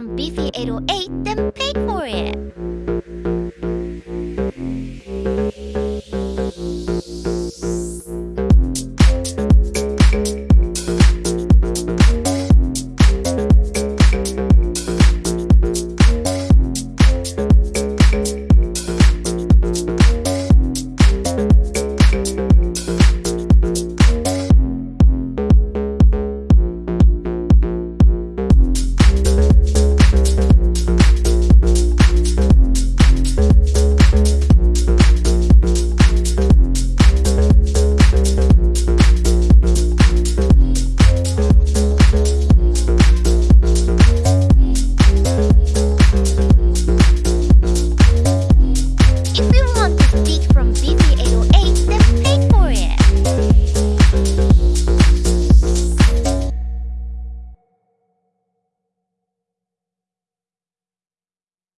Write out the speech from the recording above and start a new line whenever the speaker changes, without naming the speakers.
From BT808, then pay for.